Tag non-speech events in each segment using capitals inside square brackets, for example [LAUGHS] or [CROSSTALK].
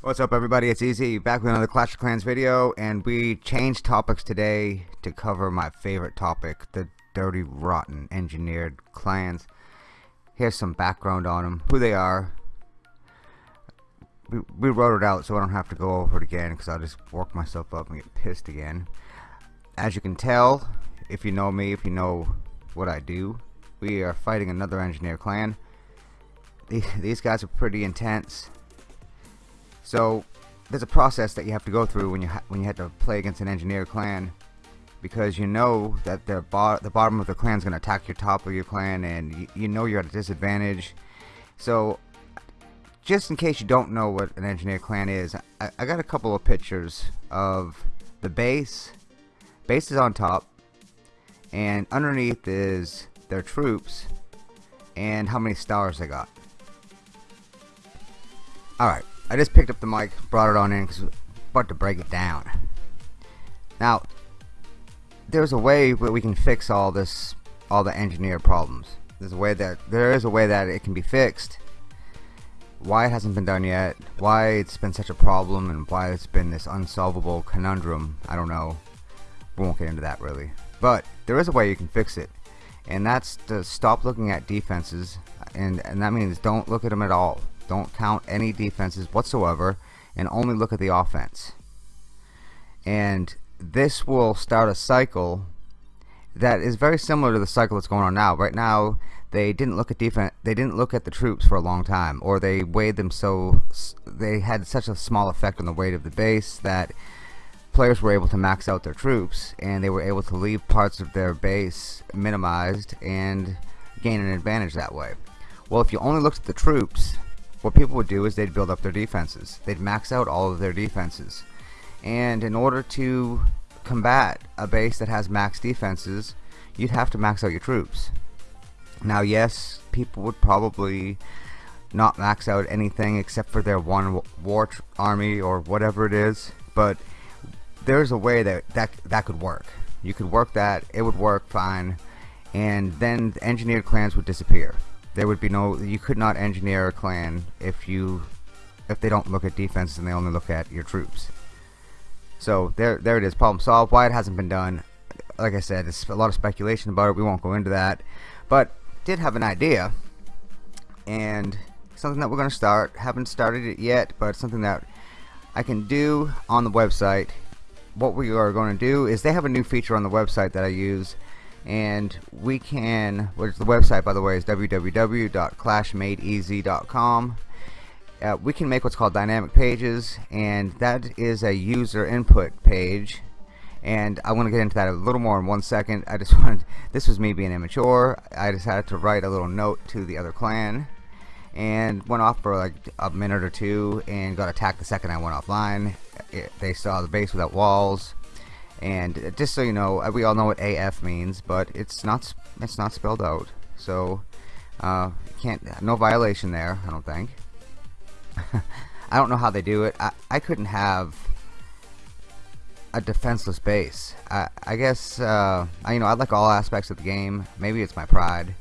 What's up everybody, it's Easy, back with another Clash of Clans video, and we changed topics today to cover my favorite topic, the dirty, rotten, engineered clans. Here's some background on them, who they are. We, we wrote it out so I don't have to go over it again, because I'll just work myself up and get pissed again. As you can tell, if you know me, if you know what I do, we are fighting another engineer clan. These, guys are pretty intense so there's a process that you have to go through when you when you have to play against an engineer clan because you know that the, bo the bottom of the clan is going to attack your top of your clan and you, you know you're at a disadvantage. So just in case you don't know what an engineer clan is, I, I got a couple of pictures of the base. Base is on top and underneath is their troops and how many stars they got. Alright, I just picked up the mic, brought it on in because about to break it down. Now, there's a way that we can fix all this, all the engineer problems. There's a way that there is a way that it can be fixed. Why it hasn't been done yet, why it's been such a problem, and why it's been this unsolvable conundrum, I don't know. We won't get into that really. But there is a way you can fix it, and that's to stop looking at defenses, and and that means don't look at them at all. Don't count any defenses whatsoever and only look at the offense. And this will start a cycle that is very similar to the cycle that's going on now. Right now, they didn't look at defense. They didn't look at the troops for a long time, or they weighed them so they had such a small effect on the weight of the base that players were able to max out their troops, and they were able to leave parts of their base minimized and gain an advantage that way. Well, if you only looked at the troops, what people would do is they'd build up their defenses. They'd max out all of their defenses. And in order to combat a base that has max defenses, you'd have to max out your troops. Now, yes, people would probably not max out anything except for their one war army or whatever it is, but there's a way that that, that could work. You could work that, it would work fine, and then the engineered clans would disappear. There would be no you could not engineer a clan if you if they don't look at defense and they only look at your troops. So there there it is problem solved. Why it hasn't been done like I said it's a lot of speculation about it. We won't go into that. But did have an idea and something that we're gonna start. Haven't started it yet but something that I can do on the website. What we are going to do is they have a new feature on the website that I use and we can which the website by the way is www.clashmadeeasy.com uh, we can make what's called dynamic pages and that is a user input page and I want to get into that a little more in one second. I just [LAUGHS] wanted this was me being immature. I decided to write a little note to the other clan and went off for like a minute or two and got attacked the second I went offline. It, they saw the base without walls. And just so you know uh, we all know what AF means but it's not it's not spelled out. So uh, can't no violation there I don't think. [LAUGHS] I don't know how they do it. I, I couldn't have a defenseless base I, I guess uh, I, you know I like all aspects of the game maybe it's my pride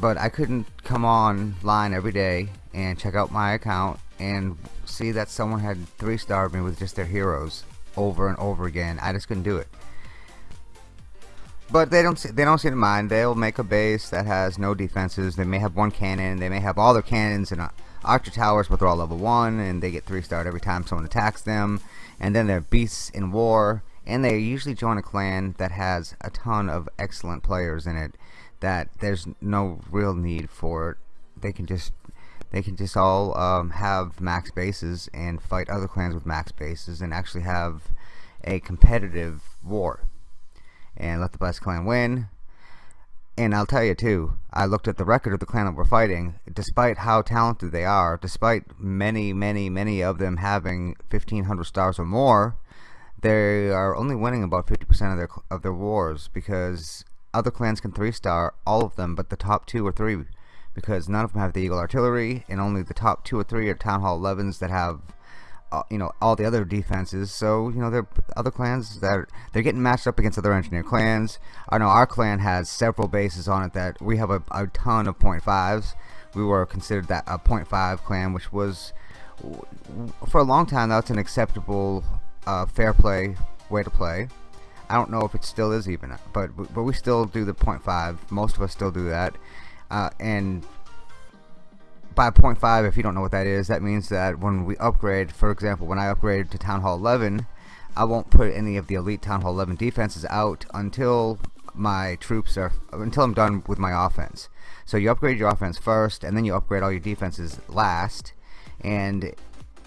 but I couldn't come online every day and check out my account and see that someone had three starred me with just their heroes over and over again. I just couldn't do it. But they don't they don't seem to mind. They'll make a base that has no defenses. They may have one cannon. They may have all their cannons and uh, archer towers, but they're all level one, and they get three starred every time someone attacks them. And then they're beasts in war, and they usually join a clan that has a ton of excellent players in it. That there's no real need for it. They can just they can just all um, have max bases and fight other clans with max bases and actually have a competitive war and let the best clan win and I'll tell you too I looked at the record of the clan that we're fighting despite how talented they are despite many many many of them having 1500 stars or more they are only winning about 50% of their of their wars because other clans can three star all of them but the top two or three because none of them have the Eagle Artillery, and only the top two or three are Town Hall 11s that have uh, you know all the other defenses. So you know there are other clans that are, they're getting matched up against other engineer clans. I know our clan has several bases on it that we have a, a ton of point fives. We were considered that a point five clan which was for a long time that's an acceptable uh, fair play way to play. I don't know if it still is even but but we still do the point five. Most of us still do that. Uh, and by 0.5 if you don't know what that is that means that when we upgrade for example when I upgrade to Town Hall 11 I won't put any of the elite Town Hall 11 defenses out until my troops are until I'm done with my offense. So you upgrade your offense first and then you upgrade all your defenses last and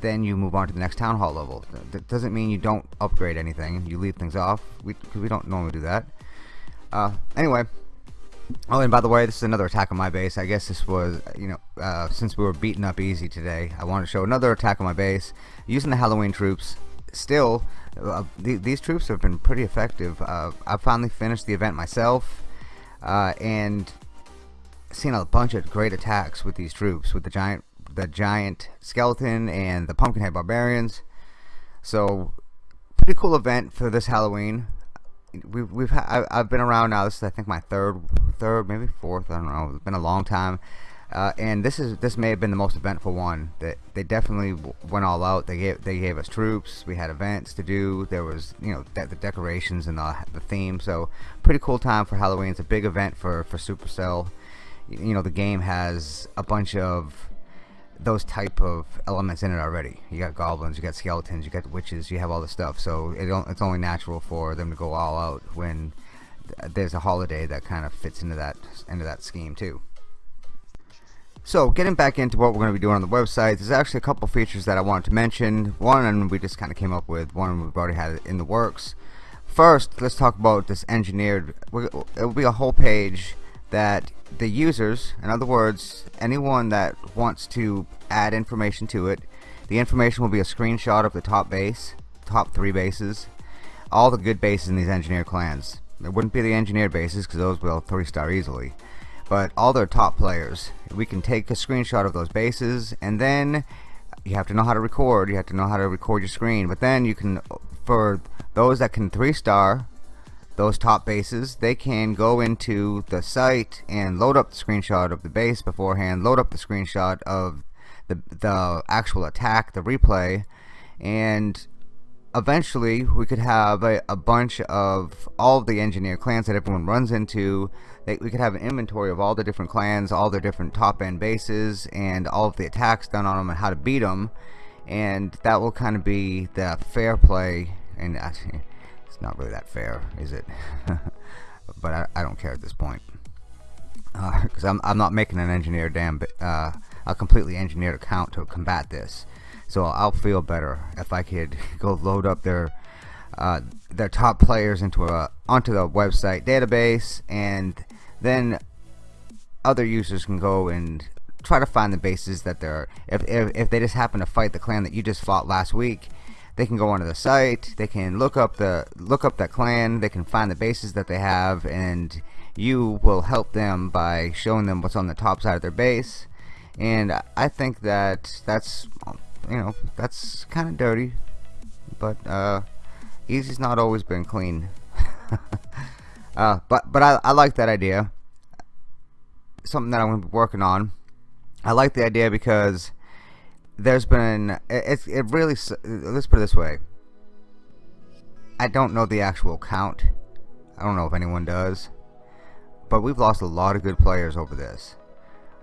then you move on to the next town hall level. That doesn't mean you don't upgrade anything. You leave things off. We, we don't normally do that. Uh, anyway Oh, and by the way, this is another attack on my base. I guess this was, you know, uh, since we were beaten up easy today, I wanted to show another attack on my base using the Halloween troops. Still, uh, th these troops have been pretty effective. Uh, I finally finished the event myself, uh, and seen a bunch of great attacks with these troops, with the giant, the giant skeleton and the pumpkinhead barbarians. So, pretty cool event for this Halloween we've we've I've been around now. This is I think my third, third maybe fourth. I don't know. It's been a long time. Uh, and this is this may have been the most eventful one. That they, they definitely went all out. They gave they gave us troops. We had events to do. There was you know de the decorations and the the theme. So pretty cool time for Halloween. It's a big event for for Supercell. You know the game has a bunch of those type of elements in it already. You got goblins, you got skeletons, you got witches, you have all this stuff. So it it's only natural for them to go all out when there's a holiday that kind of fits into that into that scheme too. So getting back into what we're going to be doing on the website, there's actually a couple features that I wanted to mention. One, and we just kind of came up with. One, we've already had it in the works. First, let's talk about this engineered. It will be a whole page that the users, in other words, anyone that wants to add information to it, the information will be a screenshot of the top base, top three bases, all the good bases in these engineer clans. It wouldn't be the engineered bases because those will three star easily, but all their top players. We can take a screenshot of those bases and then you have to know how to record. You have to know how to record your screen, but then you can, for those that can three star, those top bases they can go into the site and load up the screenshot of the base beforehand load up the screenshot of the, the actual attack the replay and eventually we could have a, a bunch of all of the engineer clans that everyone runs into we could have an inventory of all the different clans all their different top end bases and all of the attacks done on them and how to beat them and that will kind of be the fair play and it's not really that fair, is it? [LAUGHS] but I, I, don't care at this point. Because uh, I'm, I'm not making an engineer damn uh, a completely engineered account to combat this. So I'll feel better if I could [LAUGHS] go load up their uh, their top players into a onto the website database and then other users can go and try to find the bases that they're if, if, if they just happen to fight the clan that you just fought last week they can go onto the site they can look up the look up that clan they can find the bases that they have and you will help them by showing them what's on the top side of their base. And I think that that's you know that's kind of dirty but uh, easy's not always been clean. [LAUGHS] Uh, but but I, I like that idea. Something that I'm going to be working on. I like the idea because there's been it, it really let's put it this way. I don't know the actual count. I don't know if anyone does but we've lost a lot of good players over this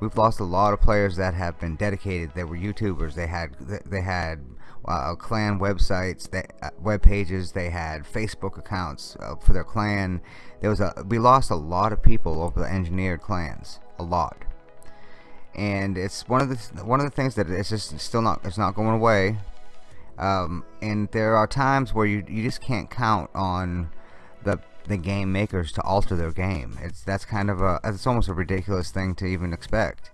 we've lost a lot of players that have been dedicated. They were YouTubers. They had they had uh, clan websites uh, web pages. They had Facebook accounts uh, for their clan. There was a we lost a lot of people over the engineered clans. A lot. And it's one of the one of the things that it's just still not it's not going away. Um, and there are times where you you just can't count on the the game makers to alter their game it's that's kind of a it's almost a ridiculous thing to even expect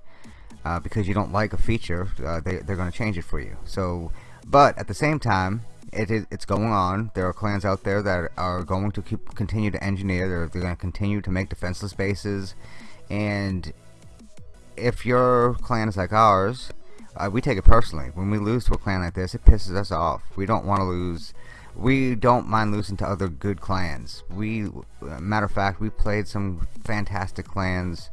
uh, because you don't like a feature uh, they, they're going to change it for you so but at the same time it it's going on there are clans out there that are going to keep continue to engineer they're, they're going to continue to make defenseless bases and if your clan is like ours, uh, we take it personally. When we lose to a clan like this, it pisses us off. We don't want to lose. We don't mind losing to other good clans. We, uh, matter of fact, we played some fantastic clans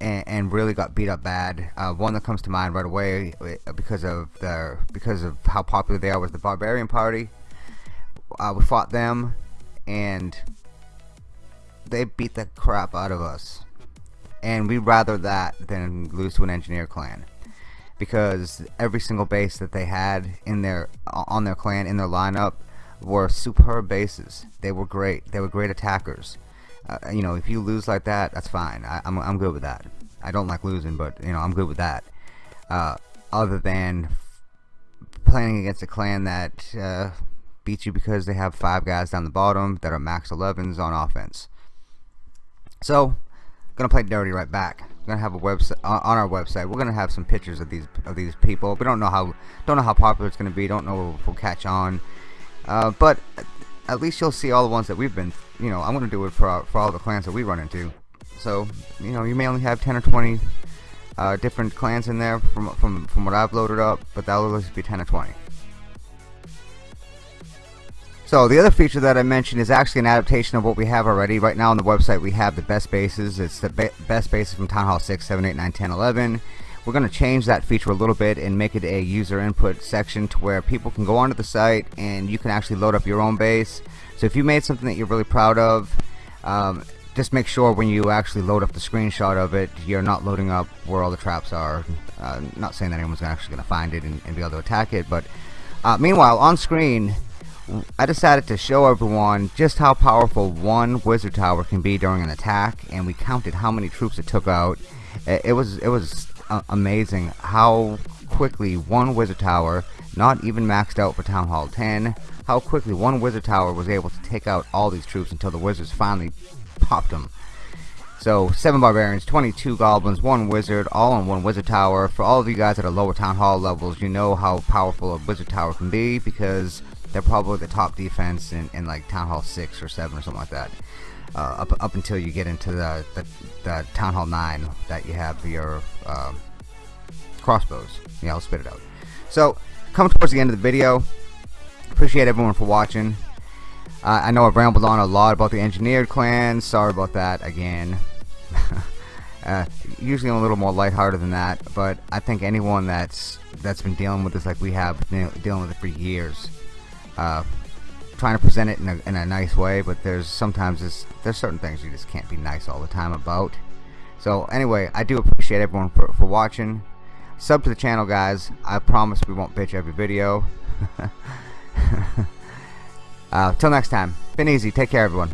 and, and really got beat up bad. Uh, one that comes to mind right away uh, because of their because of how popular they are was the Barbarian Party. Uh, we fought them, and they beat the crap out of us. And we'd rather that than lose to an engineer clan because every single base that they had in their on their clan in their lineup were superb bases. They were great. They were great attackers. Uh, you know, if you lose like that, that's fine. I, am I'm, I'm good with that. I don't like losing, but you know, I'm good with that. Uh, other than playing against a clan that uh, beats you because they have five guys down the bottom that are max 11s on offense. So, gonna play dirty right back. We're gonna have a website on our website. We're gonna have some pictures of these of these people. We don't know how don't know how popular it's gonna be. Don't know if we'll catch on. Uh, but at least you'll see all the ones that we've been. You know, I'm gonna do it for our, for all the clans that we run into. So you know, you may only have 10 or 20 uh, different clans in there from from from what I've loaded up, but that'll at least be 10 or 20. So the other feature that I mentioned is actually an adaptation of what we have already. Right now on the website we have the best bases. It's the be best bases from Town Hall 6, 7, 8, 9, 10, 11. We're going to change that feature a little bit and make it a user input section to where people can go onto the site and you can actually load up your own base. So if you made something that you're really proud of, um, just make sure when you actually load up the screenshot of it, you're not loading up where all the traps are. Uh, not saying that anyone's actually going to find it and, and, be able to attack it, but uh, meanwhile, on screen, I decided to show everyone just how powerful one wizard tower can be during an attack and we counted how many troops it took out it was it was uh, amazing how quickly one wizard tower not even maxed out for town hall 10 how quickly one wizard tower was able to take out all these troops until the wizards finally popped them so 7 barbarians 22 goblins 1 wizard all on one wizard tower for all of you guys at a lower town hall levels you know how powerful a wizard tower can be because they're probably the top defense in, in like Town Hall 6 or 7 or something like that. Uh, up, up until you get into the, the, the, Town Hall 9 that you have your uh, crossbows. Yeah, I'll spit it out. So, coming towards the end of the video, appreciate everyone for watching. Uh, I know I've rambled on a lot about the engineered clans. Sorry about that again. [LAUGHS] uh, usually I'm a little more lighthearted than that, but I think anyone that's that's been dealing with this like we have been dealing with it for years uh, trying to present it in a, in a nice way but there's sometimes there's, certain things you just can't be nice all the time about. So anyway I do appreciate everyone for, for watching. Sub to the channel guys. I promise we won't bitch every video. [LAUGHS] Uh, till next time. Been easy. Take care everyone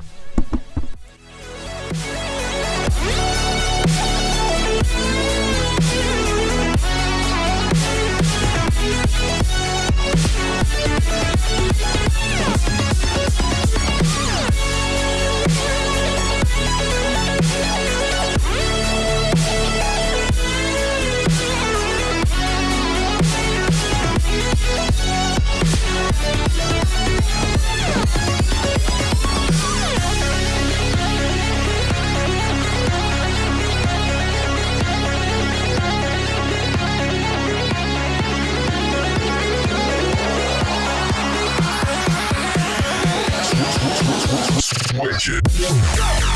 Switch it. Yeah.